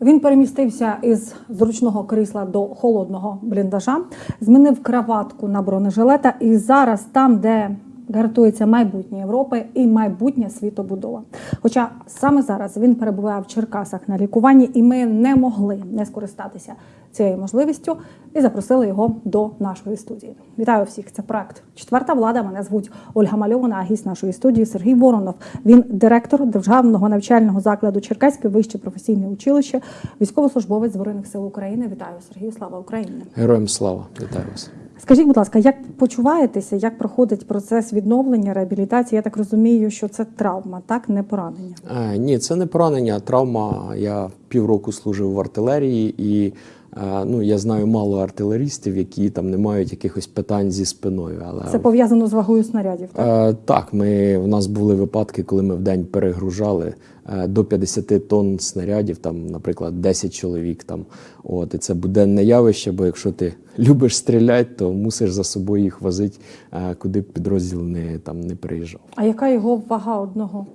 Він перемістився із зручного крісла до холодного бліндажа, змінив краватку на бронежилета, і зараз там, де гарантується майбутнє Європи і майбутнє світобудова. Хоча саме зараз він перебуває в Черкасах на лікуванні, і ми не могли не скористатися цією можливістю і запросили його до нашої студії. Вітаю всіх! Це проект Четверта влада. Мене звуть Ольга Мальована, а гість нашої студії Сергій Воронов. Він директор державного навчального закладу Черкаське вище професійне училище, військовослужбовець збройних сил України. Вітаю Сергію! Слава Україні! Героям слава, вітаю вас. Скажіть, будь ласка, як почуваєтеся, як проходить процес відновлення, реабілітації? Я так розумію, що це травма, так не поранення. Е, ні, це не поранення, травма. Я півроку служив в артилерії, і ну я знаю мало артилерістів, які там не мають якихось питань зі спиною. Але Це пов'язано з вагою снарядів. Так? Е, Так, ми в нас були випадки, коли ми в день перегружали е, до 50 тонн снарядів, там, наприклад, 10 чоловік. Там от і це буденне явище. Бо якщо ти любиш стріляти, то мусиш за собою їх возити, е, куди б підрозділ не там не приїжджав. А яка його вага одного?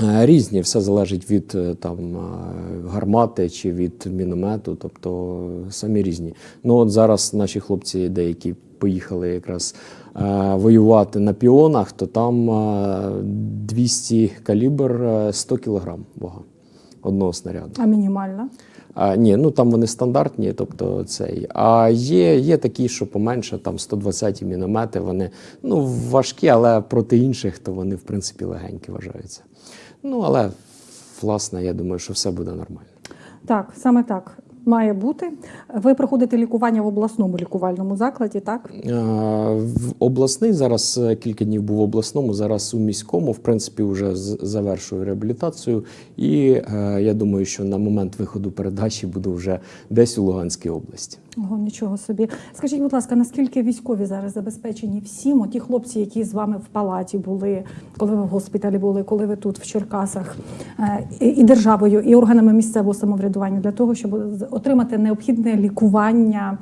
Е, Різні, все залежить від е, там е, гармати чи від міномету, тобто самі різні. Ну от зараз наші хлопці деякі поїхали якраз е, воювати на піонах, то там е, 200 калібр е, 100 кілограм вага одного снаряду. А мінімальна? А, ні, ну там вони стандартні, тобто цей. А є, є такі, що поменше, там 120 міномети, вони ну, важкі, але проти інших, то вони, в принципі, легенькі вважаються. Ну, але, власне, я думаю, що все буде нормально. Так, саме так має бути. Ви проходите лікування в обласному лікувальному закладі, так? Е, В обласний зараз е, кілька днів був в обласному, зараз у міському, в принципі, вже завершую реабілітацію. І е, я думаю, що на момент виходу передачі буду вже десь у Луганській області. Ого, нічого собі. Скажіть, будь ласка, наскільки військові зараз забезпечені всім? Ті хлопці, які з вами в палаті були, коли ви в госпіталі були, коли ви тут в Черкасах, е, і державою, і органами місцевого самоврядування для того, щоб отримати необхідне лікування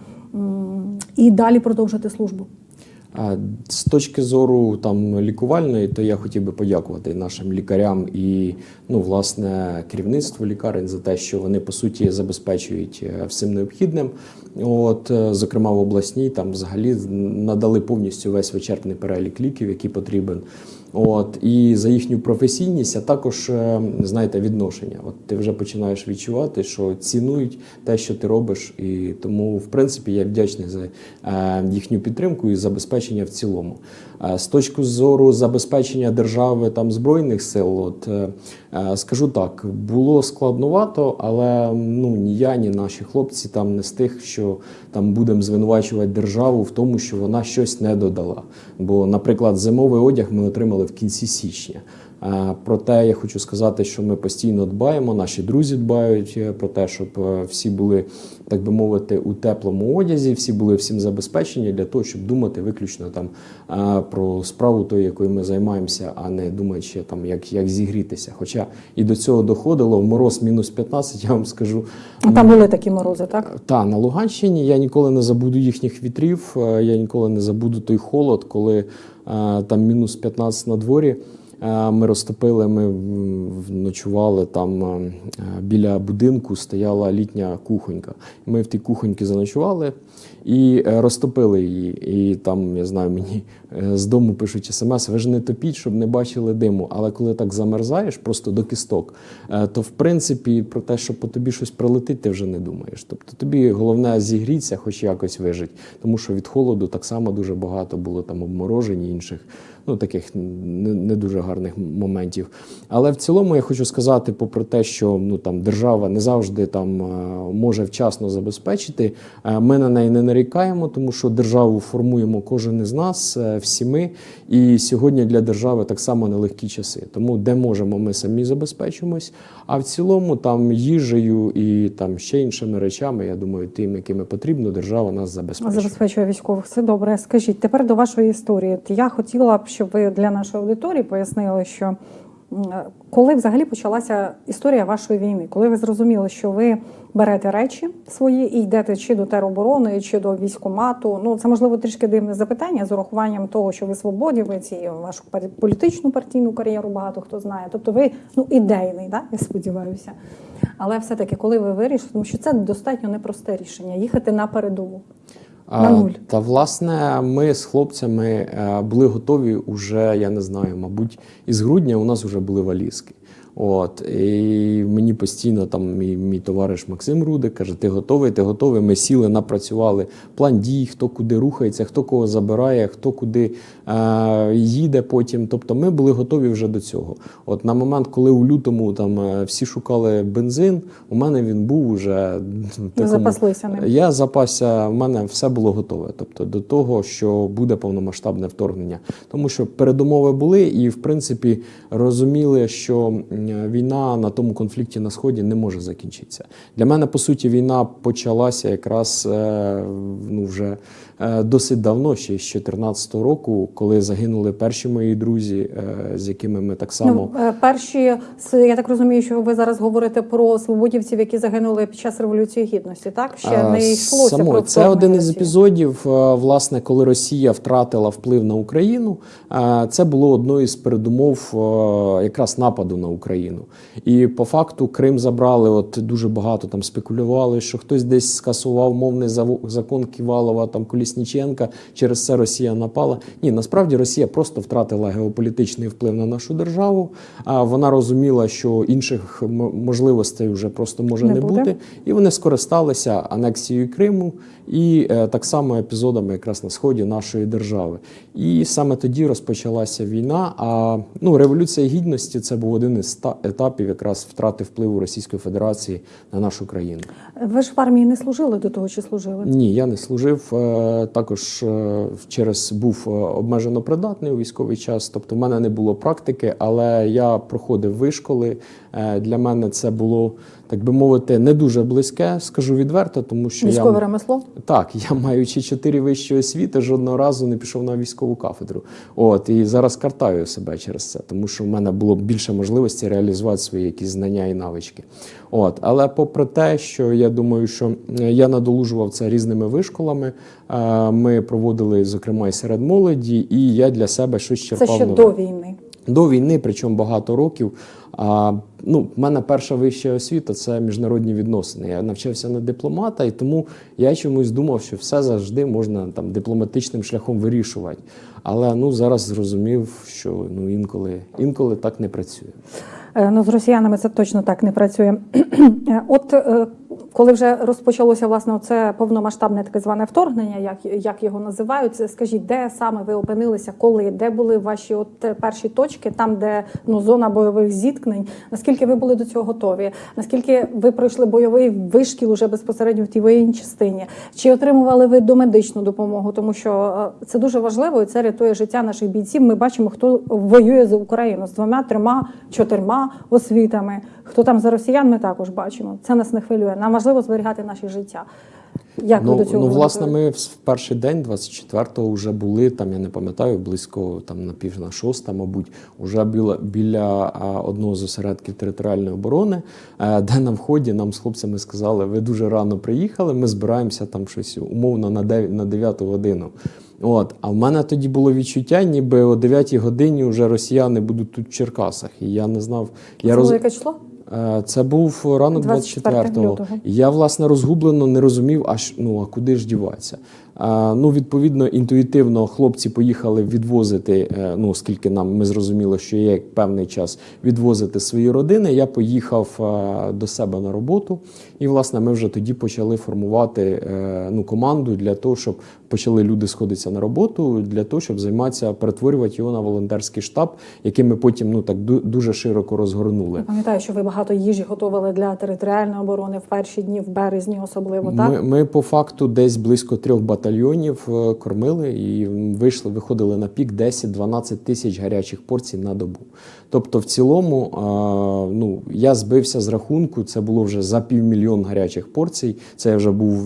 і далі продовжити службу. З точки зору там лікувальної, то я хотів би подякувати нашим лікарям і ну, власне керівництву лікарень за те, що вони по суті забезпечують е, всім необхідним. От, е, зокрема, в обласній там взагалі надали повністю весь вичерпний перелік ліків, який потрібен. От і за їхню професійність, а також е, знаєте, відношення. От ти вже починаєш відчувати, що цінують те, що ти робиш, і тому, в принципі, я вдячний за е, їхню підтримку і забезпечення в цілому. Е, З точки зору забезпечення держави там збройних сил, от е, е, скажу так, було складновато, але ну ні я, ні наші хлопці там не з тих, що там будемо звинувачувати державу в тому, що вона щось не додала. Бо, наприклад, зимовий одяг ми отримали в кінці січня. Е, Проте я хочу сказати, що ми постійно дбаємо, наші друзі дбають е, про те, щоб е, всі були, так би мовити, у теплому одязі, всі були всім забезпечені для того, щоб думати виключно там про справу тою, якою ми займаємося, а не думаючи там, як, як зігрітися. Хоча і до цього доходило в мороз мінус 15, я вам скажу. Ну, Там були такі морози, так? Та на Луганщині я ніколи не забуду їхніх вітрів. Я ніколи не забуду той холод, коли там мінус 15 на дворі. Е, Ми розтопили, ми ночували там е, біля будинку, стояла літня кухонька. Ми в тій кухоньці заночували і е, розтопили її. І там, я знаю, мені з дому пишуть смс, ви ж не топіть, щоб не бачили диму. Але коли так замерзаєш просто до кісток, то в принципі про те, що по тобі щось прилетить, ти вже не думаєш. Тобто тобі головне зігрітися, хоч якось вижити. Тому що від холоду так само дуже багато було там обморожень і інших. Ну, таких не, не дуже гарних моментів. Але в цілому я хочу сказати, попри те, що ну там держава не завжди там е, може вчасно забезпечити. е, Ми на неї не нарікаємо, тому що державу формуємо кожен із нас, е, всі ми. І сьогодні для держави так само нелегкі часи. Тому де можемо, ми самі забезпечимось. А в цілому там їжею і там ще іншими речами, я думаю, тим, якими потрібно, держава нас забезпечує. Забезпечує військових. Це добре. Скажіть, тепер до вашої історії. Я хотіла б, щоб ви для нашої аудиторії пояснили, що Коли взагалі почалася історія вашої війни? Коли ви зрозуміли, що ви берете речі свої і йдете чи до тероборони, чи до військомату? Ну це можливо трішки дивне запитання з урахуванням того, що ви свободівець і вашу політичну партійну кар'єру багато хто знає. Тобто ви ну ідейний, да? я сподіваюся. Але все-таки, коли ви вирішили, тому що це достатньо непросте рішення їхати на передову. А, На нуль. Та власне, ми з хлопцями е, були готові уже, я не знаю, мабуть, із грудня у нас вже були валізки. От і мені постійно там мій, мій товариш Максим Рудик каже: Ти готовий, ти готовий. Ми сіли, напрацювали план дій, хто куди рухається, хто кого забирає, хто куди е, їде потім. Тобто ми були готові вже до цього. От на момент, коли у лютому там е, всі шукали бензин, у мене він був уже запаслися ним. я запасся, в мене все було готове. Тобто до того, що буде повномасштабне вторгнення. Тому що передумови були, і в принципі розуміли, що війна на тому конфлікті на сході не може закінчитися. Для мене по суті війна почалася якраз е, ну вже досить давно, ще з 2014 року, коли загинули перші мої друзі, е, з якими ми так само. Ну, е, перші, я так розумію, що ви зараз говорите про свободівців, які загинули під час революції гідності. Так ще не йшлося само- про це один із епізодів, е, власне, коли Росія втратила вплив на Україну. е, Це було одною із передумов е, якраз нападу на Україну. І по факту Крим забрали. От дуже багато там спекулювали, що хтось десь скасував мовний закон Ківалова, там Колісніченка. Через це Росія напала. Ні, насправді Росія просто втратила геополітичний вплив на нашу державу. А вона розуміла, що інших можливостей вже просто може Не не, бути. І вони скористалися анексією Криму і е, так само епізодами якраз на сході нашої держави. І саме тоді розпочалася війна. А ну, революція гідності це був один із ста- етапів якраз втрати впливу Російської Федерації на нашу країну. Ви ж в армії не служили до того, чи служили? Ні, я не служив. Також е, через був е, обмежено придатний у військовий час. Тобто, в мене не було практики, але я проходив вишколи. Е, Для мене це було так би мовити не дуже близьке, скажу відверто, тому що Військове я ремесло? так, я маючи чотири вищі освіти, жодного разу не пішов на військову кафедру. От і зараз картаю себе через це, тому що в мене було більше можливості реалізувати свої якісь знання і навички. От, але попри те, що я думаю, що е, я надолужував це різними вишколами. е, Ми проводили, зокрема, і серед молоді, і я для себе щось Це черпав. ще нове. до війни. До війни, причому багато років. А, ну, в мене перша вища освіта це міжнародні відносини. Я навчався на дипломата, і тому я чомусь думав, що все завжди можна там дипломатичним шляхом вирішувати. Але ну зараз зрозумів, що ну інколи інколи так не працює. Е, Ну, з росіянами це точно так не працює. От е, коли вже розпочалося власне це повномасштабне таке зване вторгнення, як, як його називають, скажіть, де саме ви опинилися, коли, де були ваші от е, перші точки, там, де ну, зона бойових зіткнень, наскільки ви були до цього готові? Наскільки ви пройшли бойовий вишкіл уже безпосередньо в тій воєнній частині? Чи отримували ви домедичну допомогу? Тому що е, це дуже важливо і це рятує життя наших бійців. Ми бачимо, хто воює за Україну з двома, трьома, чотирма освітами. Хто там за росіян, ми також бачимо. Це нас не хвилює. Нам важливо зберігати наші життя. Як ну, ви до цього ну, власне, ми в перший день, 24-го, вже були там, я не пам'ятаю, близько там на пів на шоста, мабуть, уже біля, біля одного з осередків територіальної оборони, е, де на вході нам з хлопцями сказали, ви дуже рано приїхали, ми збираємося там щось умовно на 9, на 9 годину. От, а в мене тоді було відчуття, ніби о 9 годині вже росіяни будуть тут в Черкасах. І я не знав. Я Це роз... яке число? Е, Це був ранок 24 24-го. лютого. І Я власне розгублено не розумів, аж ну а куди ж діватися. Ну, відповідно, інтуїтивно хлопці поїхали відвозити. е, Ну, оскільки нам ми зрозуміли, що є певний час відвозити свої родини. Я поїхав е, до себе на роботу, і власне ми вже тоді почали формувати е, ну, команду для того, щоб почали люди сходитися на роботу, для того, щоб займатися, перетворювати його на волонтерський штаб, який ми потім ну так ду- дуже широко розгорнули. Я пам'ятаю, що ви багато їжі готували для територіальної оборони в перші дні, в березні особливо, так? Ми, ми по факту десь близько трьох батальйонів батальйонів е, кормили і вийшли, виходили на пік 10-12 тисяч гарячих порцій на добу. Тобто, в цілому, е, ну я збився з рахунку. Це було вже за півмільйон гарячих порцій. Це я вже був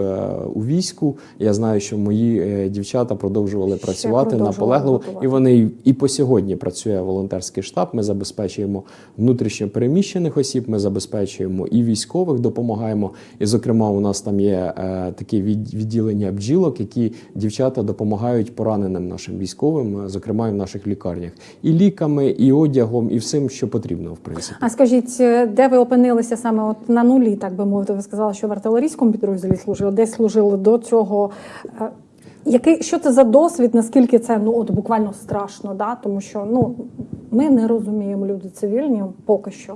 е, у війську. Я знаю, що мої дівчата продовжували Ще працювати наполегливо, готувати. і вони і- по сьогодні працює волонтерський штаб. Ми забезпечуємо внутрішньо переміщених осіб. Ми забезпечуємо і військових, допомагаємо. І, зокрема, у нас там є е, від- відділення бджілок, які дівчата допомагають пораненим нашим військовим, е, зокрема і в наших лікарнях, і ліками, і одягом, і всім, що потрібно, в принципі. А скажіть, е, де ви опинилися саме от на нулі, так би мовити? Ви сказали, що в артилерійському підрозділі служили, де служили до цього. Який що це за досвід? Наскільки це ну от буквально страшно? Да? Тому що ну ми не розуміємо люди цивільні поки що.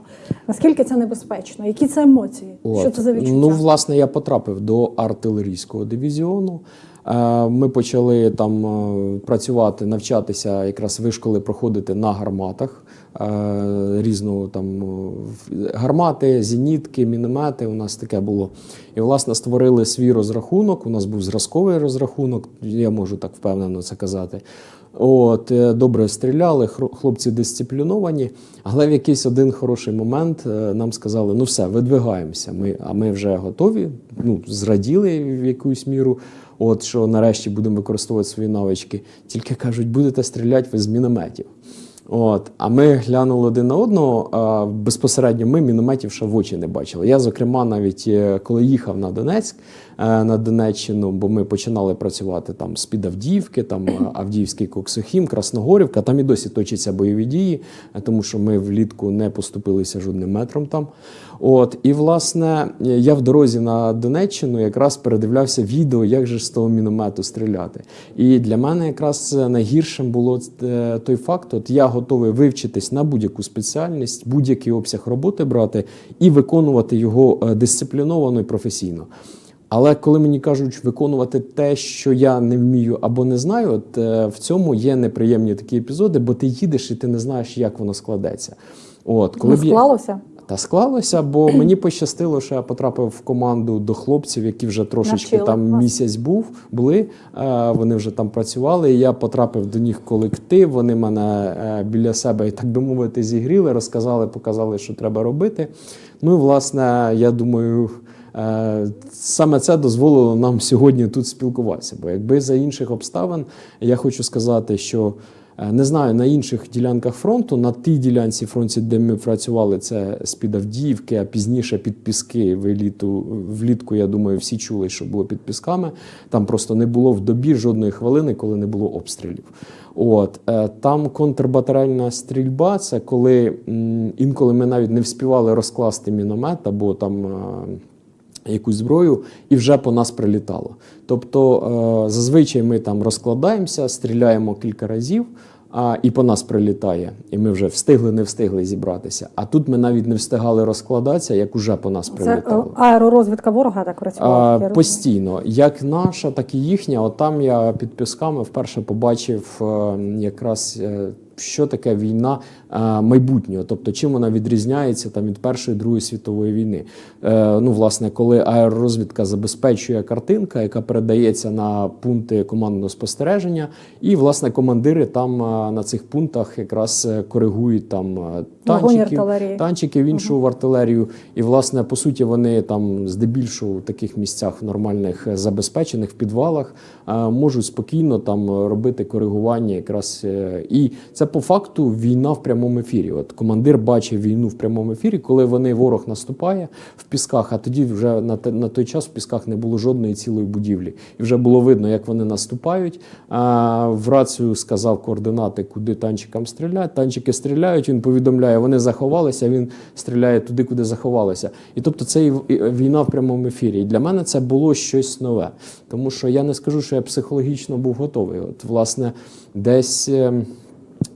Наскільки це небезпечно? Які це емоції? Що От. це за відчуття? Ну, власне, я потрапив до артилерійського дивізіону. Е, Ми почали там е, працювати, навчатися, якраз вишколи проходити на гарматах різного там е, гармати, зенітки, міномети. У нас таке було. І власне створили свій розрахунок. У нас був зразковий розрахунок, я можу так впевнено це казати. От, е, добре стріляли, хлопці дисципліновані, але в якийсь один хороший момент е, нам сказали: ну все, видвигаємося. Ми, а ми вже готові, ну, зраділи в якусь міру, от, що нарешті будемо використовувати свої навички. Тільки кажуть, будете стріляти ви з мінометів. От, а ми глянули один на одного. А безпосередньо ми мінометів ще в очі не бачили. Я, зокрема, навіть е, коли їхав на Донецьк, на Донеччину, бо ми починали працювати там з під Авдіївки, там е, Авдіївський Коксохім, Красногорівка. Там і досі точаться бойові дії, е, тому що ми влітку не поступилися жодним метром там. От, і власне я в дорозі на Донеччину якраз передивлявся відео, як же з того міномету стріляти. І для мене якраз найгіршим було е, той факт, от я готовий вивчитись на будь-яку спеціальність, будь-який обсяг роботи брати і виконувати його е, дисципліновано і професійно. Але коли мені кажуть виконувати те, що я не вмію або не знаю, от е, в цьому є неприємні такі епізоди, бо ти їдеш і ти не знаєш, як воно складеться. От коли не склалося? та склалося, бо мені пощастило, що я потрапив в команду до хлопців, які вже трошечки Навчили там місяць був, були. е, Вони вже там працювали. і Я потрапив до них колектив. Вони мене е, біля себе, так би мовити, зігріли, розказали, показали, що треба робити. Ну і власне, я думаю. Е, Саме це дозволило нам сьогодні тут спілкуватися. Бо якби за інших обставин, я хочу сказати, що Е, Не знаю на інших ділянках фронту, на тій ділянці фронту, де ми працювали, це з-під Авдіївки, а пізніше під Піски. Вліту, влітку, я думаю, всі чули, що було під Пісками. Там просто не було в добі жодної хвилини, коли не було обстрілів. От е, там контрбатарейна стрільба. Це коли інколи ми навіть не вспівали розкласти міномет або там. Якусь зброю, і вже по нас прилітало. Тобто е, зазвичай ми там розкладаємося, стріляємо кілька разів, а, і по нас прилітає. І ми вже встигли, не встигли зібратися. А тут ми навіть не встигали розкладатися, як уже по нас Це е, прилітало. аеророзвідка ворога так працювала. А, постійно, як наша, так і їхня. От там я під пісками вперше побачив е, якраз. Що таке війна е, майбутнього, тобто чим вона відрізняється там від Першої Другої світової війни? Е, ну, власне, коли аеророзвідка забезпечує картинка, яка передається на пункти командного спостереження, і власне командири там е, на цих пунктах якраз коригують там танчиків, танчиків, іншу в артилерію. І, власне, по суті, вони там здебільшого в таких місцях нормальних забезпечених в підвалах можуть спокійно там робити коригування. Якраз і це по факту війна в прямому ефірі. От командир бачив війну в прямому ефірі, коли вони ворог наступає в пісках. А тоді вже на на той час в пісках не було жодної цілої будівлі, і вже було видно, як вони наступають. А, в рацію сказав координати, куди танчикам стріляти. Танчики стріляють. Він повідомляє, вони заховалися. Він стріляє туди, куди заховалися. І тобто це і війна в прямому ефірі. І для мене це було щось нове, тому що я не скажу, що я психологічно був готовий. От, власне, десь.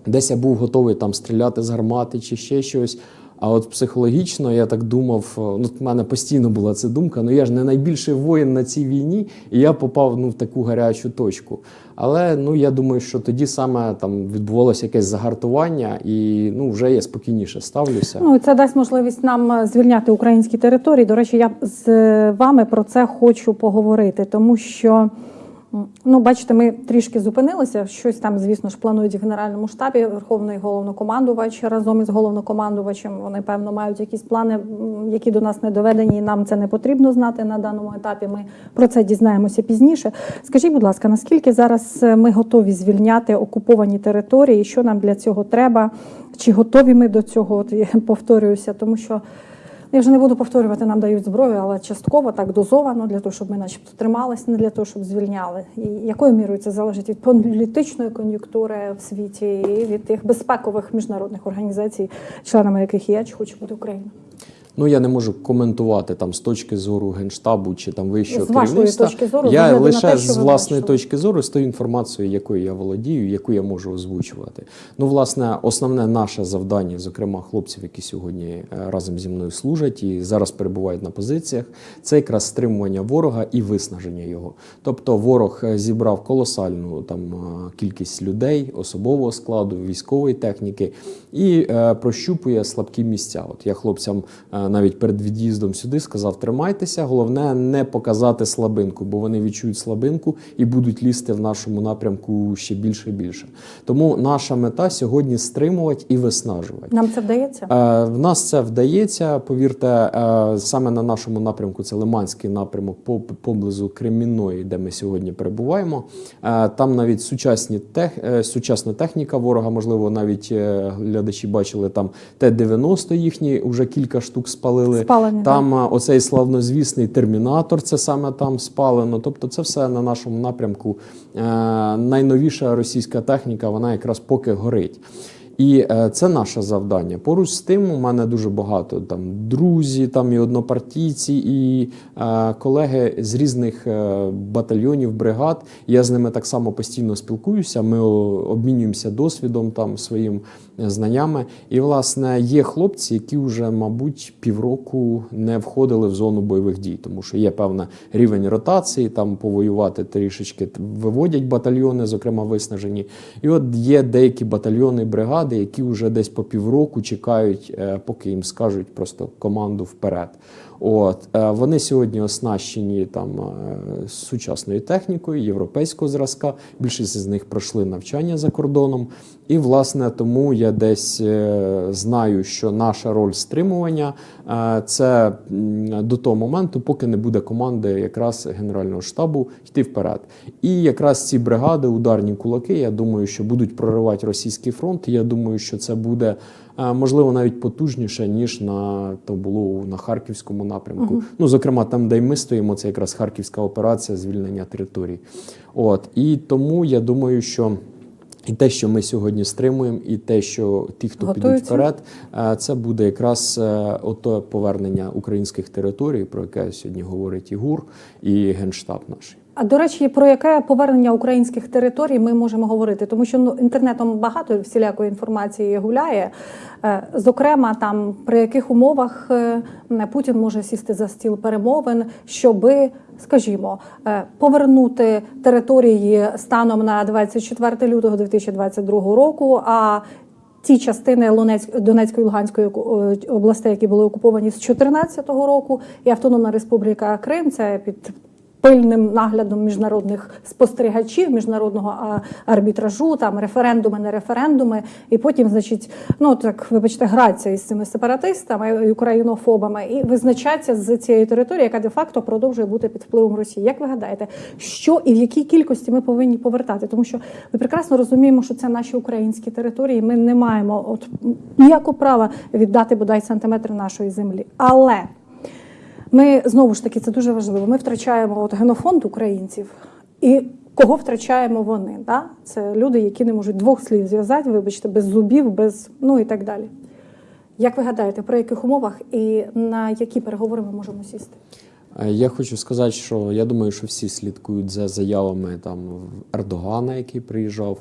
Десь я був готовий там стріляти з гармати чи ще щось. А от психологічно я так думав, е, ну в мене постійно була ця думка. Ну я ж не найбільший воїн на цій війні, і я попав ну в таку гарячу точку. Але ну я думаю, що тоді саме там відбувалося якесь загартування, і ну вже я спокійніше ставлюся. Ну, це дасть можливість нам е, звільняти українські території. До речі, я з е, вами про це хочу поговорити, тому що Ну, бачите, ми трішки зупинилися. Щось там, звісно ж, планують в Генеральному штабі. Верховний головнокомандувач разом із головнокомандувачем. Вони певно мають якісь плани, які до нас не доведені. і Нам це не потрібно знати на даному етапі. Ми про це дізнаємося пізніше. Скажіть, будь ласка, наскільки зараз е, ми готові звільняти окуповані території? Що нам для цього треба? Чи готові ми до цього? От я повторююся, тому що. Я вже не буду повторювати, нам дають зброю, але частково так дозовано для того, щоб ми, начебто, трималися, не для того, щоб звільняли. І якою мірою це залежить від політичної кон'юнктури в світі і від тих безпекових міжнародних організацій, членами яких я чи хочу бути Україна? Ну я не можу коментувати там з точки зору генштабу чи там вищого З керівництва. точки зору, я лише те, з власної точки зору з тою інформацією, якою я володію, яку я можу озвучувати. Ну, власне, основне наше завдання, зокрема хлопців, які сьогодні е, разом зі мною служать і зараз перебувають на позиціях, це якраз стримування ворога і виснаження його. Тобто, ворог е, зібрав колосальну там е, кількість людей, особового складу, військової техніки і е, прощупує слабкі місця. От я хлопцям навіть перед від'їздом сюди сказав: тримайтеся, головне не показати слабинку, бо вони відчують слабинку і будуть лізти в нашому напрямку ще більше і більше. Тому наша мета сьогодні стримувати і виснажувати. Нам це вдається? Е, В нас це вдається. Повірте, е, саме на нашому напрямку це Лиманський напрямок по- поблизу Кремінної, де ми сьогодні перебуваємо. Е, Там навіть сучасні тех, е, сучасна техніка ворога, можливо, навіть е, глядачі бачили там Т-90 їхні, вже кілька штук спалили. Спалені, Там так. оцей славнозвісний термінатор, це саме там спалено. Тобто, це все на нашому напрямку. Е, Найновіша російська техніка, вона якраз поки горить. І е, це наше завдання. Поруч з тим, у мене дуже багато там друзі, там і однопартійці, і е, колеги з різних е, батальйонів, бригад. Я з ними так само постійно спілкуюся. Ми обмінюємося досвідом, там своїм е, знаннями. І власне є хлопці, які вже, мабуть, півроку не входили в зону бойових дій, тому що є певний рівень ротації, там повоювати трішечки виводять батальйони, зокрема виснажені. І от є деякі батальйони, бригади, які вже десь по півроку чекають, е, поки їм скажуть просто команду вперед. От е, вони сьогодні оснащені там е, сучасною технікою європейського зразка. Більшість з них пройшли навчання за кордоном. І власне тому я десь е, знаю, що наша роль стримування це до того моменту, поки не буде команди якраз Генерального штабу йти вперед. І якраз ці бригади, ударні кулаки, я думаю, що будуть проривати російський фронт. Я думаю, що це буде можливо навіть потужніше, ніж на то було на харківському напрямку. Ну, зокрема, там, де й ми стоїмо, це якраз харківська операція звільнення територій. От і тому я думаю, що. І те, що ми сьогодні стримуємо, і те, що ті, хто підуть вперед, е, це буде якраз е, ото повернення українських територій, про яке сьогодні говорить і ГУР, і Генштаб наш. А до речі, про яке повернення українських територій ми можемо говорити? Тому що ну інтернетом багато всілякої інформації гуляє. Е, Зокрема, там при яких умовах е, Путін може сісти за стіл перемовин, щоби, скажімо, е, повернути території станом на 24 лютого 2022 року. А ті частини Донецької і Луганської областей, які були окуповані з 2014 року, і Автономна Республіка Крим, це під пильним наглядом міжнародних спостерігачів, міжнародного арбітражу, там референдуми, не референдуми, і потім, значить, ну так вибачте, граться із цими сепаратистами українофобами, і визначаться з цієї території, яка де-факто продовжує бути під впливом Росії. Як ви гадаєте, що і в якій кількості ми повинні повертати? Тому що ми прекрасно розуміємо, що це наші українські території. Ми не маємо от ніякого права віддати бодай сантиметр нашої землі, але ми знову ж таки це дуже важливо. Ми втрачаємо от генофонд українців і. Кого втрачаємо вони? Да? Це люди, які не можуть двох слів зв'язати, вибачте, без зубів, без ну і так далі. Як ви гадаєте, при яких умовах і на які переговори ми можемо сісти? Е, Я хочу сказати, що я думаю, що всі слідкують за заявами там Ердогана, який приїжджав,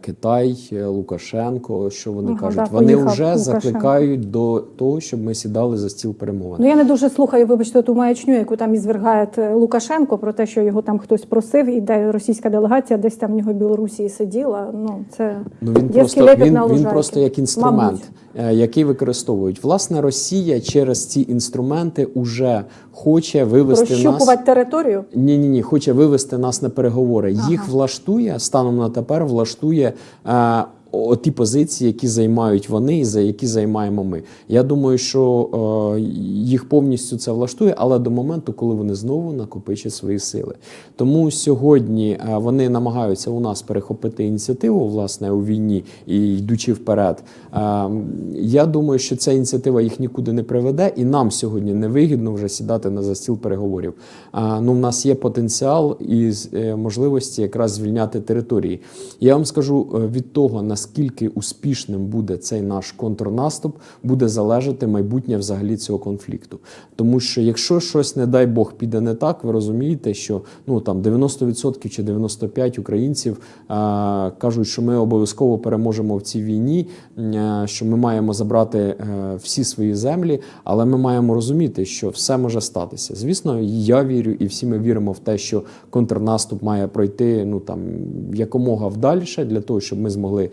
Китай, е, Лукашенко. Що вони Ага, кажуть? да, вони вже Лукашенко. закликають до того, щоб ми сідали за стіл перемовин. Ну я не дуже слухаю, вибачте, ту маячню, яку там ізвергає е, Лукашенко про те, що його там хтось просив, і де російська делегація десь там в нього в Білорусі сиділа. Ну це Ну він просто він, він просто як інструмент, Мабуть. е, який використовують. Власне, Росія через ці інструменти уже хоче вивести нас. Територію. Ні, ні, ні, хоче вивести нас на переговори. Їх влаштує станом на тепер влаштує. Е, о- ті позиції, які займають вони і за які займаємо ми. Я думаю, що е, їх повністю це влаштує, але до моменту, коли вони знову накопичать свої сили. Тому сьогодні е, вони намагаються у нас перехопити ініціативу власне у війні і йдучи вперед. Е, я думаю, що ця ініціатива їх нікуди не приведе, і нам сьогодні не вигідно вже сідати на за стіл переговорів. А, ну, в нас є потенціал і е, можливості якраз звільняти території. Я вам скажу е, від того, наскільки успішним буде цей наш контрнаступ, буде залежати майбутнє взагалі цього конфлікту. Тому що якщо щось, не дай Бог, піде не так, ви розумієте, що ну там 90% чи 95% українців а, кажуть, що ми обов'язково переможемо в цій війні, е, що ми маємо забрати е, всі свої землі, але ми маємо розуміти, що все може статися. Звісно, я вірю, і всі ми віримо в те, що контрнаступ має пройти ну там якомога вдальше для того, щоб ми змогли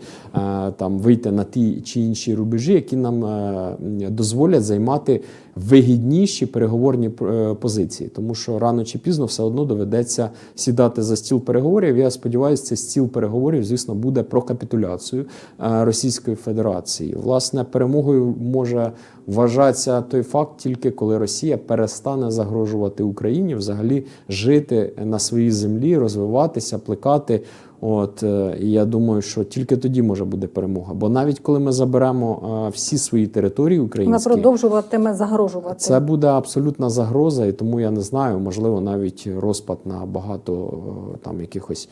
там вийти на ті чи інші рубежі, які нам е, дозволять займати вигідніші переговорні е, позиції, тому що рано чи пізно все одно доведеться сідати за стіл переговорів. Я сподіваюся, цей стіл переговорів, звісно, буде про капітуляцію е, Російської Федерації. Власне, перемогою може вважатися той факт, тільки коли Росія перестане загрожувати Україні, взагалі жити на своїй землі, розвиватися, плекати. От е, і я думаю, що тільки тоді може буде перемога. Бо навіть коли ми заберемо е, всі свої території Вона продовжуватиме загрожувати. це буде абсолютна загроза, і тому я не знаю, можливо, навіть розпад на багато е, там якихось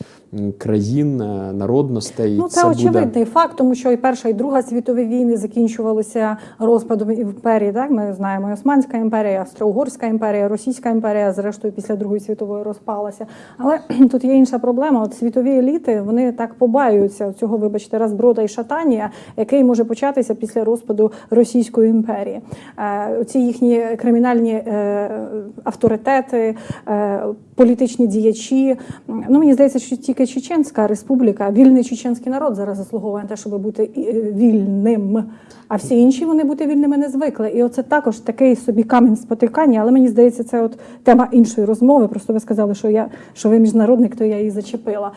країн, народностей. Ну, це, буде очевидний факт, тому що і Перша, і Друга світові війни закінчувалися розпадом імперії. Так, ми знаємо, і Османська імперія, Австро-Угорська імперія, Російська імперія, зрештою, після Другої світової розпалася. Але тут є інша проблема. От світові еліти вони так побаюються цього, вибачте, розброда і шатання, який може початися після розпаду Російської імперії. Е, Ці їхні кримінальні е, авторитети, е, політичні діячі. Ну мені здається, що тільки Чеченська республіка, вільний чеченський народ зараз заслуговує на те, щоб бути вільним. А всі інші вони бути вільними не звикли. І оце також такий собі камінь спотикання. Але мені здається, це от тема іншої розмови. Просто ви сказали, що я що ви міжнародник, то я її зачепила.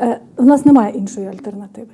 Е, У нас немає іншої альтернативи.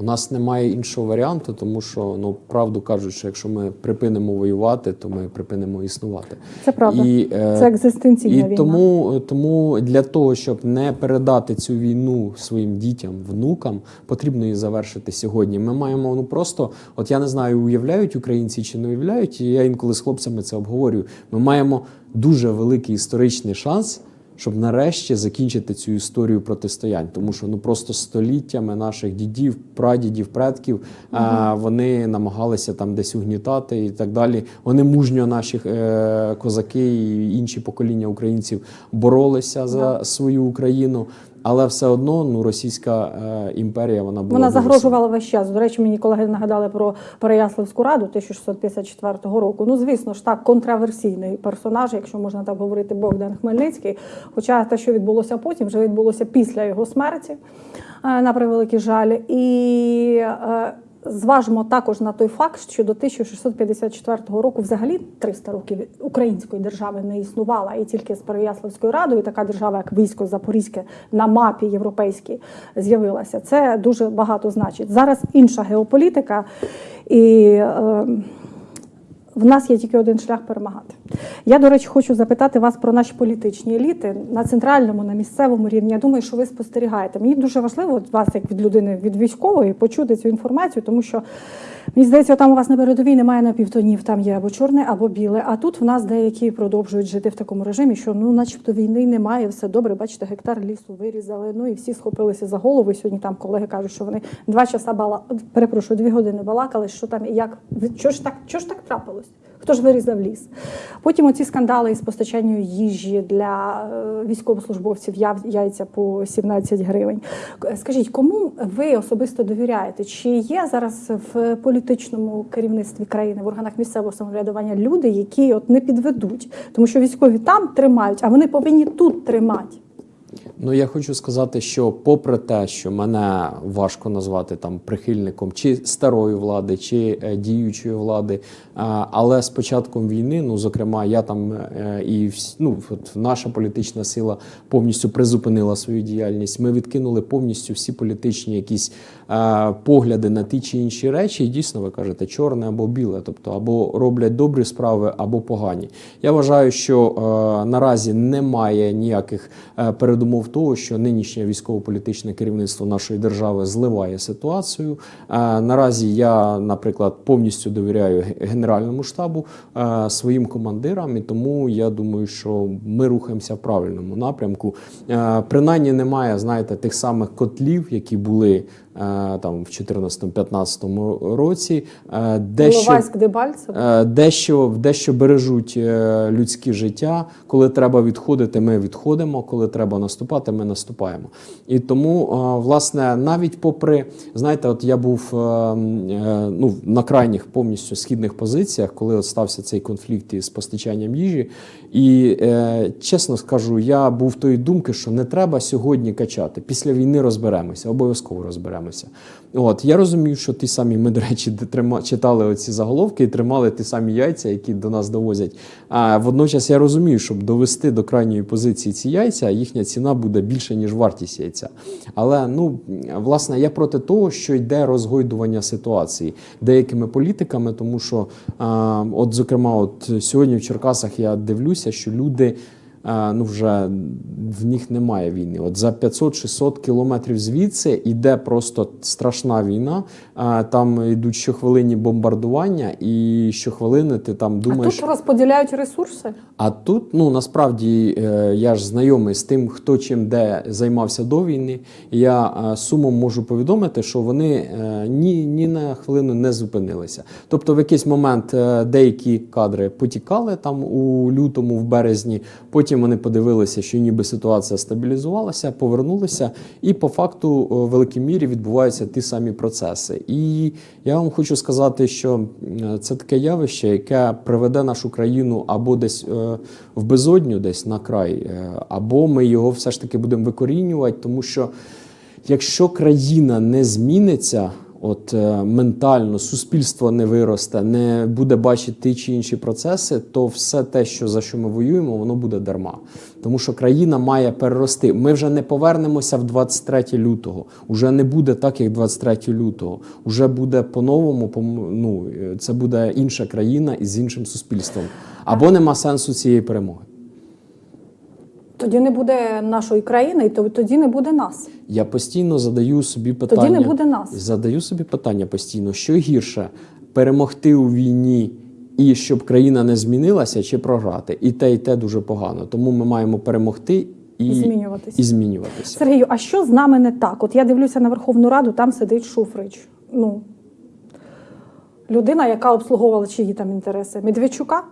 У нас немає іншого варіанту, тому що ну правду кажуть, що якщо ми припинимо воювати, то ми припинимо існувати. Це правда. І, е, Це екзистенційна і війна. тому, тому для того, щоб не передати цю війну своїм дітям, внукам, потрібно її завершити сьогодні. Ми маємо ну просто, от я не знаю, уявляють українці чи не уявляють. і Я інколи з хлопцями це обговорюю. Ми маємо дуже великий історичний шанс. Щоб нарешті закінчити цю історію протистоянь, тому що ну просто століттями наших дідів, прадідів, предків а, вони намагалися там десь угнітати і так далі. Вони мужньо наші е, козаки і інші покоління українців боролися за свою Україну, але все одно ну російська е, імперія вона була Вона загрожувала весь час. До речі, мені колеги нагадали про Переяславську раду 1654 року. Ну, звісно ж, так, контраверсійний персонаж, якщо можна так говорити, Богдан Хмельницький. Хоча те, що відбулося потім, вже відбулося після його смерті, е, на превеликий жаль. І е, зважимо також на той факт, що до 1654 року взагалі 300 років української держави не існувала, і тільки з Переяславською радою така держава, як військо Запорізьке на мапі європейській з'явилася. Це дуже багато значить. Зараз інша геополітика і. Е, в нас є тільки один шлях перемагати. Я, до речі, хочу запитати вас про наші політичні еліти на центральному, на місцевому рівні. Я думаю, що ви спостерігаєте. Мені дуже важливо вас, як від людини від військової, почути цю інформацію, тому що мені здається, там у вас на передовій немає напівтонів, там є або чорне, або біле. А тут в нас деякі продовжують жити в такому режимі, що ну, начебто, війни немає, все добре. Бачите, гектар лісу вирізали. Ну і всі схопилися за голову. Сьогодні там колеги кажуть, що вони два часа бала перепрошую, дві години балакали, що там і як що ж так, що ж так трапилось? Хто ж вирізав ліс? Потім оці скандали із постачанням їжі для е, військовослужбовців яйця по 17 гривень. Скажіть, кому ви особисто довіряєте? Чи є зараз в політичному керівництві країни в органах місцевого самоврядування люди, які от не підведуть, тому що військові там тримають, а вони повинні тут тримати? Ну я хочу сказати, що попри те, що мене важко назвати там прихильником чи старої влади, чи е, діючої влади, е, але з початком війни, ну зокрема, я там е, і вс- ну, наша політична сила повністю призупинила свою діяльність. Ми відкинули повністю всі політичні якісь погляди на ті чи інші речі. І дійсно, ви кажете, чорне або біле, тобто або роблять добрі справи, або погані. Я вважаю, що наразі немає ніяких передумов того, що нинішнє військово-політичне керівництво нашої держави зливає ситуацію. Наразі я, наприклад, повністю довіряю Генеральному штабу своїм командирам, і тому я думаю, що ми рухаємося в правильному напрямку. Принаймні немає, знаєте, тих самих котлів, які були там в 2014-2015 році, е, дещо. Е, Дещо, дещо бережуть е, людські життя. Коли треба відходити, ми відходимо. Коли треба наступати, ми наступаємо. І тому, е, власне, навіть попри, знаєте, от я був е, е, ну, на крайніх повністю східних позиціях, коли от стався цей конфлікт із постачанням їжі. І е, чесно скажу, я був тої думки, що не треба сьогодні качати. Після війни розберемося, обов'язково розберемося. От я розумів, що ті самі ми, до речі, читали оці заголовки і тримали ті самі яйця, які до нас довозять. А водночас я розумію, щоб довести до крайньої позиції ці яйця, їхня ціна буде більше, ніж вартість яйця. Але ну власне я проти того, що йде розгойдування ситуації деякими політиками, тому що, а, от, зокрема, от сьогодні в Черкасах я дивлюся, що люди. А, Ну, вже в них немає війни. От за 500-600 кілометрів звідси йде просто страшна війна. Там йдуть щохвилинні бомбардування, і щохвилини ти там А думаєш. тут розподіляють ресурси. А тут, ну насправді, е, я ж знайомий з тим, хто чим де займався до війни. Я е, сумом можу повідомити, що вони е, ні, ні на хвилину не зупинилися. Тобто, в якийсь момент е, деякі кадри потікали там у лютому, в березні. Потім вони подивилися, що ніби ситуація стабілізувалася, повернулися, і по факту е, в великій мірі відбуваються ті самі процеси. І я вам хочу сказати, що це таке явище, яке приведе нашу країну або десь е, в безодню, десь на край, е, або ми його все ж таки будемо викорінювати, тому що якщо країна не зміниться. От е, ментально суспільство не виросте, не буде бачити чи інші процеси, то все те, що за що ми воюємо, воно буде дарма. Тому що країна має перерости. Ми вже не повернемося в 23 лютого. Уже не буде так, як 23 лютого. Уже буде по-новому. Ну е, це буде інша країна із іншим суспільством. Або нема сенсу цієї перемоги. Тоді не буде нашої країни, і тоді не буде нас. Я постійно задаю собі питання. Тоді не буде нас. Задаю собі питання постійно, що гірше перемогти у війні і щоб країна не змінилася, чи програти. І те, і те дуже погано. Тому ми маємо перемогти і, І змінюватися. і змінюватися. Сергію, а що з нами не так? От я дивлюся на Верховну Раду, там сидить Шуфрич. Ну, людина, яка обслуговувала чиї там інтереси? Медведчука?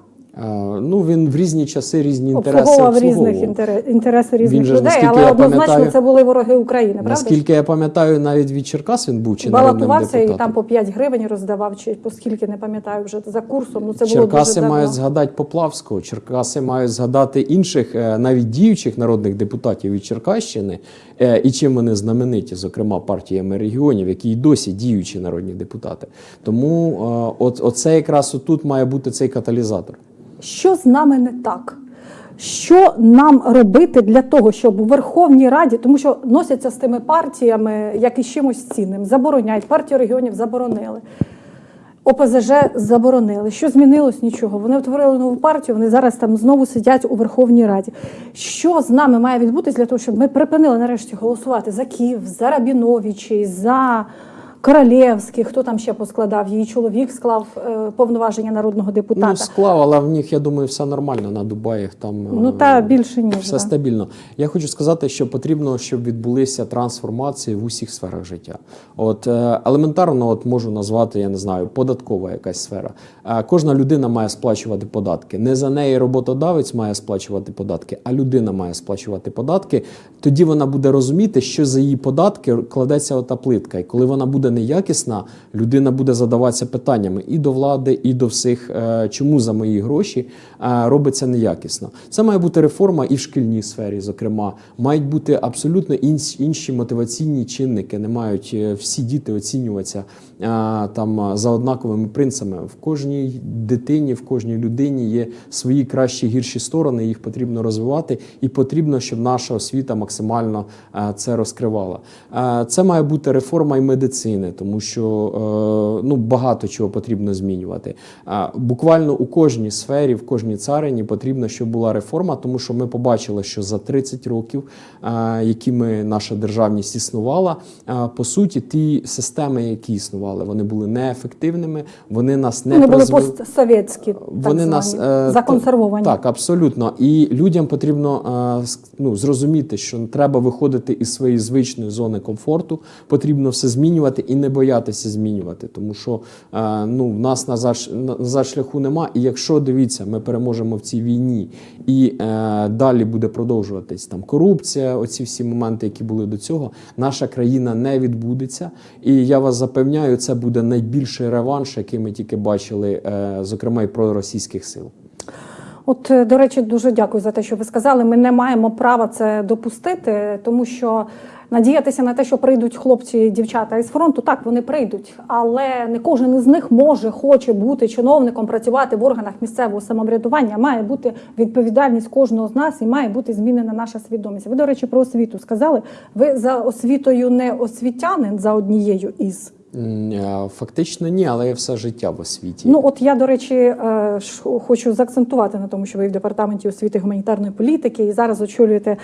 Ну він в різні часи різні інтереси Обслуговував різних інтерес, інтереси різних же людей, але однозначно це були вороги України, правда? Наскільки я пам'ятаю, навіть від Черкас він був чи Балотувався і там по 5 гривень роздавав, чи по скільки не пам'ятаю вже за курсом. Ну це було Черкаси дуже давно. мають згадати Поплавського, Черкаси мають згадати інших, е, навіть діючих народних депутатів від Черкащини, е, і чим вони знамениті, зокрема партіями регіонів, які й досі діючі народні депутати. Тому е, от, оце якраз отут має бути цей каталізатор. Що з нами не так? Що нам робити для того, щоб у Верховній Раді, тому що носяться з тими партіями, як і чимось цінним, забороняють. Партію регіонів заборонили. ОПЗЖ заборонили. Що змінилось? Нічого. Вони утворили нову партію, вони зараз там знову сидять у Верховній Раді. Що з нами має відбутись для того, щоб ми припинили нарешті голосувати за Київ, за Рабіновичі, за Королєвських, хто там ще поскладав? Її чоловік склав е, повноваження народного депутата. Ну, склав, але в них, я думаю, все нормально на Дубаях. Там Ну, е, та більше ніж, все да. стабільно. Я хочу сказати, що потрібно, щоб відбулися трансформації в усіх сферах життя. От е, елементарно, от можу назвати, я не знаю, податкова якась сфера. Е, Кожна людина має сплачувати податки. Не за неї роботодавець має сплачувати податки, а людина має сплачувати податки. Тоді вона буде розуміти, що за її податки кладеться ота плитка. І коли вона буде неякісна, людина буде задаватися питаннями і до влади, і до всіх, е, чому за мої гроші е, робиться неякісно. Це має бути реформа і в шкільній сфері, зокрема, мають бути абсолютно інші мотиваційні чинники. Не мають е, всі діти оцінюватися там е, за однаковими принципами. В кожній дитині, в кожній людині є свої кращі гірші сторони. Їх потрібно розвивати, і потрібно, щоб наша освіта максимально е, це розкривала. Е, Це має бути реформа і медицини, тому що е, ну багато чого потрібно змінювати. Е, Буквально у кожній сфері, в кожній царині потрібно, щоб була реформа, тому що ми побачили, що за 30 років, е, якими наша державність існувала, е, по суті, ті системи, які існували, вони були неефективними, вони нас не Вони були постсовєтські, так вони звані, нас е, законсервовані. Так, абсолютно. І людям потрібно е, ну, зрозуміти, що треба виходити із своєї звичної зони комфорту. Потрібно все змінювати і не боятися змінювати, тому що е, ну, в нас назад, назад шляху нема. І якщо дивіться, ми переможемо в цій війні, і е, далі буде продовжуватись там корупція, оці всі моменти, які були до цього, наша країна не відбудеться. І я вас запевняю, це буде найбільший реванш, який ми тільки бачили, е, зокрема і проросійських сил. От, е, до речі, дуже дякую за те, що ви сказали. Ми не маємо права це допустити, тому що надіятися на те, що прийдуть хлопці і дівчата із фронту, так вони прийдуть, але не кожен із них може, хоче бути чиновником, працювати в органах місцевого самоврядування. Має бути відповідальність кожного з нас і має бути змінена наша свідомість. Ви, до речі, про освіту сказали. Ви за освітою не освітянин за однією із. Е, Фактично ні, але я все життя в освіті. Ну от я, до речі, е, хочу заакцентувати на тому, що ви в департаменті освіти і гуманітарної політики і зараз очолюєте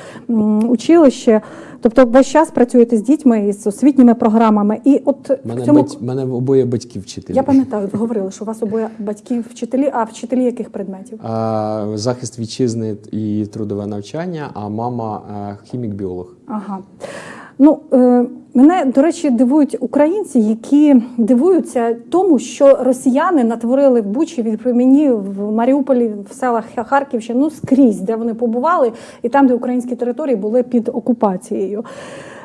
училище. Тобто, весь час працюєте з дітьми і з освітніми програмами. І от мене, в цьому бать... мене обоє батьки вчителі. я пам'ятаю, ви говорили, що у вас обоє батьків вчителі, а вчителі яких предметів? А, захист вітчизни і трудове навчання, а мама е, хімік-біолог. Ага. Ну, е, мене, до речі, дивують українці, які дивуються тому, що росіяни натворили в Бучі, в мені в Маріуполі, в селах Харківщини, ну скрізь, де вони побували, і там, де українські території були під окупацією.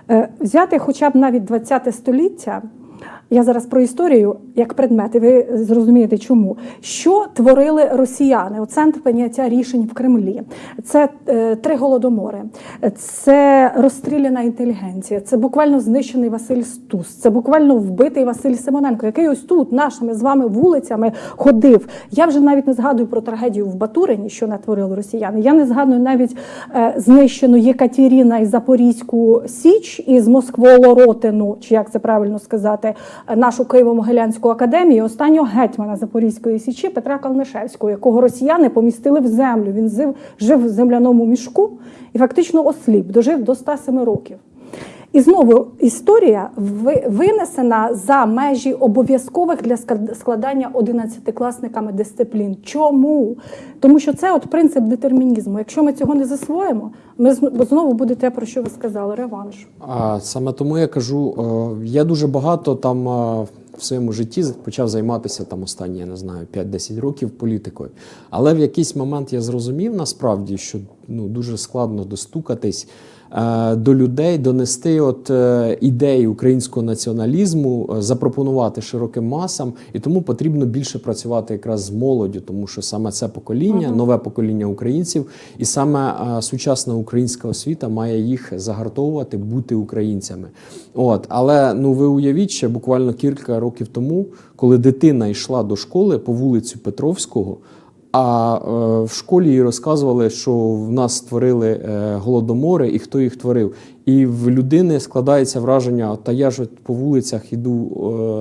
Е, взяти хоча б навіть 20 століття. Я зараз про історію як предмет, і ви зрозумієте, чому. Що творили росіяни? От центр прийняття рішень в Кремлі. Це е, три голодомори, це розстріляна інтелігенція, це буквально знищений Василь Стус, це буквально вбитий Василь Симоненко, який ось тут нашими з вами вулицями ходив. Я вже навіть не згадую про трагедію в Батурині, що натворили росіяни. Я не згадую навіть е, знищену Єкатеріна і Запорізьку Січ із Москволоротину, чи як це правильно сказати, нашу Києво-Могилянську академію, останнього гетьмана Запорізької січі Петра Калнишевського, якого росіяни помістили в землю. Він жив, в земляному мішку і фактично осліп, дожив до 107 років. І знову історія ви- винесена за межі обов'язкових для склад- складання 11-класниками дисциплін. Чому? Тому що це от принцип детермінізму. Якщо ми цього не засвоїмо, ми знову буде те, про що ви сказали, реванш. А саме тому я кажу, е, я дуже багато там е, в своєму житті почав займатися там останні, я не знаю, 5-10 років політикою. Але в якийсь момент я зрозумів насправді, що ну дуже складно достукатись. Е, До людей донести от е, ідеї українського націоналізму, е, запропонувати широким масам, і тому потрібно більше працювати якраз з молоддю, тому що саме це покоління, нове покоління українців, і саме сучасна українська освіта має їх загартовувати, бути українцями. От, але ну ви уявіть, ще буквально кілька років тому, коли дитина йшла до школи по вулицю Петровського. А е, в школі їй розказували, що в нас створили е, голодомори і хто їх творив. І в людини складається враження, та я ж по вулицях іду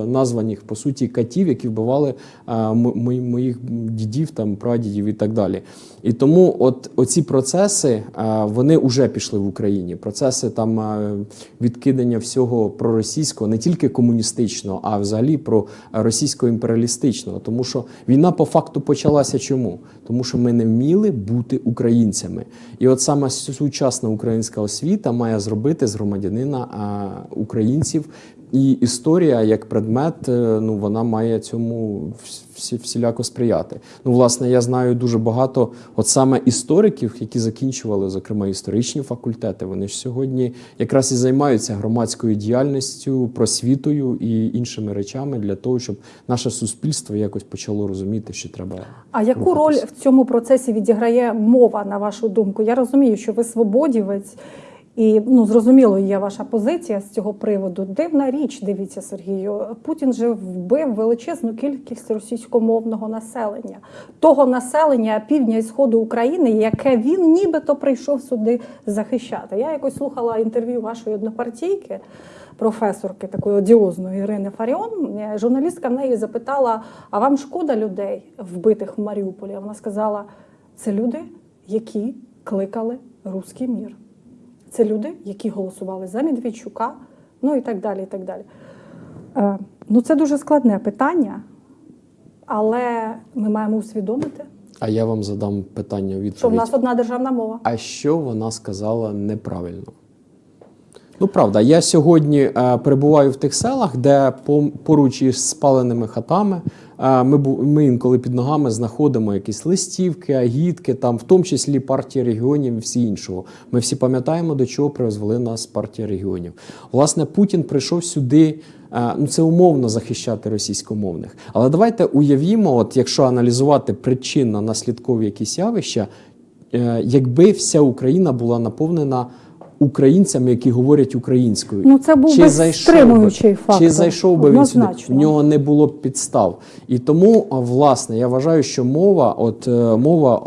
е, названих по суті катів, які вбивали е, моїх дідів, там прадідів і так далі. І тому, от оці процеси е, вони вже пішли в Україні. Процеси там відкидання всього проросійського, не тільки комуністичного, а взагалі про російсько-імперіалістичного. Тому що війна по факту почалася чому? Тому що ми не вміли бути українцями. І от саме сучасна українська освіта має зробити з громадянина українців і історія як предмет, е, ну вона має цьому всі, всіляко сприяти. Ну, власне, я знаю дуже багато, от саме істориків, які закінчували, зокрема, історичні факультети. Вони ж сьогодні якраз і займаються громадською діяльністю, просвітою і іншими речами для того, щоб наше суспільство якось почало розуміти, що треба. А яку роль в цьому процесі відіграє мова, на вашу думку? Я розумію, що ви свободівець, і ну зрозуміло, є ваша позиція з цього приводу. Дивна річ, дивіться, Сергію. Путін же вбив величезну кількість російськомовного населення, того населення півдня і сходу України, яке він нібито прийшов сюди захищати. Я якось слухала інтерв'ю вашої однопартійки. Професорки такої одіозної Ірини Фаріон, журналістка в неї запитала: а вам шкода людей, вбитих в Маріуполі? Вона сказала: це люди, які кликали руський мір. Це люди, які голосували за Медведчука, ну і так далі. І так далі. Е, ну, це дуже складне питання, але ми маємо усвідомити, А я вам задам питання відповідь. що в нас одна державна мова. А що вона сказала неправильно? Ну, правда, я сьогодні е, перебуваю в тих селах, де по- поруч із спаленими хатами е, ми, ми інколи під ногами знаходимо якісь листівки, агітки, там, в тому числі партія регіонів і всі іншого. Ми всі пам'ятаємо, до чого призвели нас партія регіонів. Власне, Путін прийшов сюди. е, Ну, це умовно захищати російськомовних. Але давайте уявімо, от якщо аналізувати причинно-наслідкові якісь явища, е, якби вся Україна була наповнена українцями, які говорять українською. Ну, це був би стримуючий фактор, Чи зайшов би він сюди? В нього не було б підстав. І тому, власне, я вважаю, що мова, от е, мова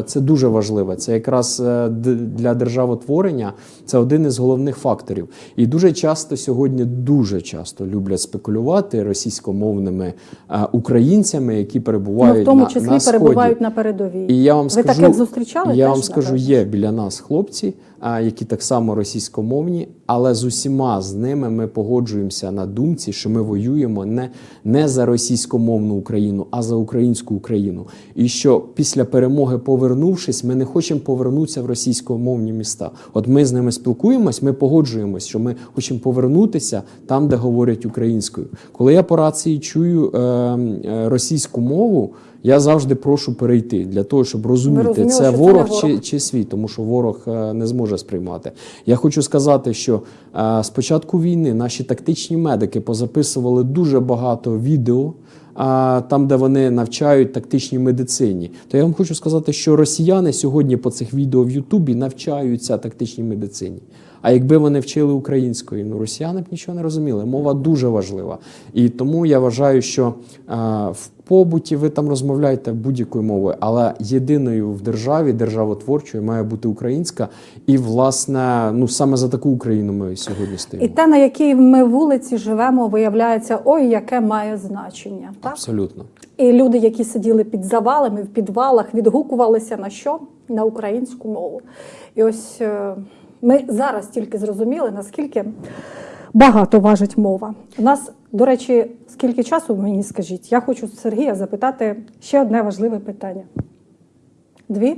е, це дуже важливе. Це якраз е, для державотворення це один із головних факторів. І дуже часто сьогодні дуже часто люблять спекулювати російськомовними українцями, які Ну, перебувають в тому на, числі на сході. перебувають на передовій. І я вам Ви скажу, таких зустрічали? Я теж, вам скажу, є біля нас хлопці, які так само російськомовні, але з усіма з ними ми погоджуємося на думці, що ми воюємо не, не за російськомовну Україну, а за українську Україну. І що після перемоги, повернувшись, ми не хочемо повернутися в російськомовні міста. От ми з ними спілкуємось, ми погоджуємось, що ми хочемо повернутися там, де говорять українською. Коли я по рації чую е, е, російську мову. Я завжди прошу перейти для того, щоб розуміти, розуміли, це ворог ворог. чи, чи свій, тому що ворог е, не зможе сприймати. Я хочу сказати, що е, з початку війни наші тактичні медики позаписували дуже багато відео. а, Там, де вони навчають тактичній медицині, то я вам хочу сказати, що росіяни сьогодні по цих відео в Ютубі навчаються тактичній медицині. А якби вони вчили українською, ну росіяни б нічого не розуміли. Мова дуже важлива. І тому я вважаю, що е, в побуті ви там розмовляєте будь-якою мовою, але єдиною в державі, державотворчою, має бути українська. І, власне, ну саме за таку Україну ми сьогодні І те, на якій ми вулиці живемо, виявляється, ой, яке має значення. Так? Абсолютно. І люди, які сиділи під завалами, в підвалах, відгукувалися на що? На українську мову. І ось е, ми зараз тільки зрозуміли, наскільки багато важить мова. У нас, до речі, скільки часу мені скажіть? Я хочу Сергія запитати ще одне важливе питання. Дві?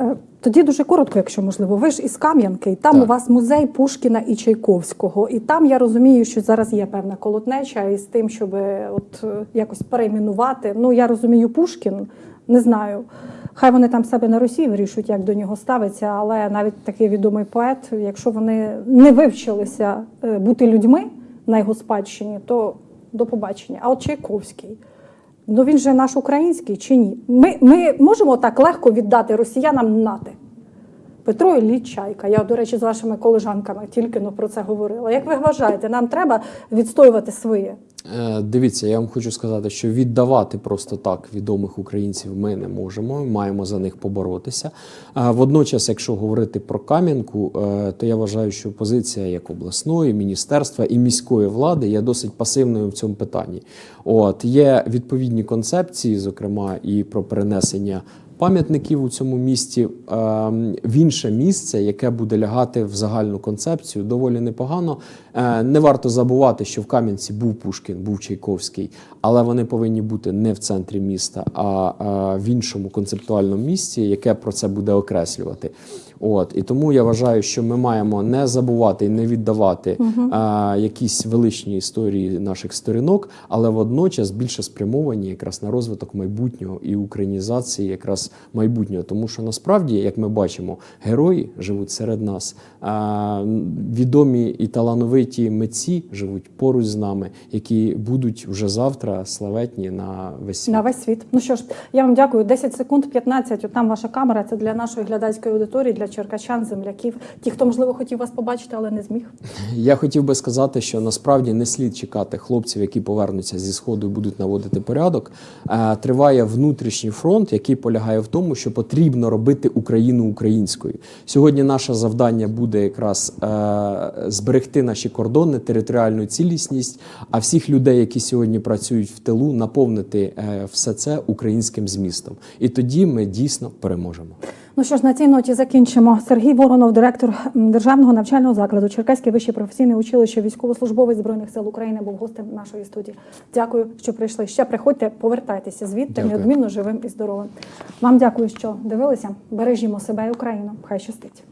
Е, Тоді дуже коротко, якщо можливо. Ви ж із Кам'янки, і там Так. у вас музей Пушкіна і Чайковського. І там я розумію, що зараз є певна колотнеча із тим, щоб от е, якось перейменувати. Ну я розумію, Пушкін не знаю. Хай вони там себе на Росії вирішують, як до нього ставиться, але навіть такий відомий поет, якщо вони не вивчилися е, бути людьми на його спадщині, то до побачення. А от Чайковський. Ну він же наш український чи ні? Ми, ми можемо так легко віддати росіянам нати. Петро Ілліч Чайка. Я, до речі, з вашими колежанками тільки про це говорила. Як ви вважаєте, нам треба відстоювати своє? Е, Дивіться, я вам хочу сказати, що віддавати просто так відомих українців ми не можемо. Маємо за них поборотися. Водночас, якщо говорити про Кам'янку, е, то я вважаю, що позиція як обласної, міністерства і міської влади є досить пасивною в цьому питанні. От є відповідні концепції, зокрема і про перенесення. Пам'ятників у цьому місті ем, в інше місце, яке буде лягати в загальну концепцію, доволі непогано. Е, Не варто забувати, що в Кам'янці був Пушкін, був Чайковський, але вони повинні бути не в центрі міста, а е, в іншому концептуальному місці, яке про це буде окреслювати. От і тому я вважаю, що ми маємо не забувати і не віддавати а, якісь величні історії наших сторінок, але водночас більше спрямовані якраз на розвиток майбутнього і українізації якраз майбутнього. Тому що насправді, як ми бачимо, герої живуть серед нас. А, відомі і талановиті митці живуть поруч з нами, які будуть вже завтра славетні на весь світ. На весь світ. Ну що ж, я вам дякую. 10 секунд, 15. От там ваша камера. Це для нашої глядацької аудиторії, для черкащан, земляків, ті, хто можливо хотів вас побачити, але не зміг. Я хотів би сказати, що насправді не слід чекати хлопців, які повернуться зі сходу і будуть наводити порядок. Е, Триває внутрішній фронт, який полягає в тому, що потрібно робити Україну українською. Сьогодні наше завдання буде якраз е, зберегти наші кордони, територіальну цілісність, а всіх людей, які сьогодні працюють в тилу, наповнити е, все це українським змістом. І тоді ми дійсно переможемо. Ну що ж, на цій ноті закінчимо. Сергій Воронов, директор державного навчального закладу Черкаське вище професійне училище, військовослужбовець збройних сил України, був гостем нашої студії. Дякую, що прийшли. Ще приходьте, повертайтеся звідти Дякую. неодмінно живим і здоровим. Вам дякую, що дивилися. Бережімо себе і Україну. Хай щастить.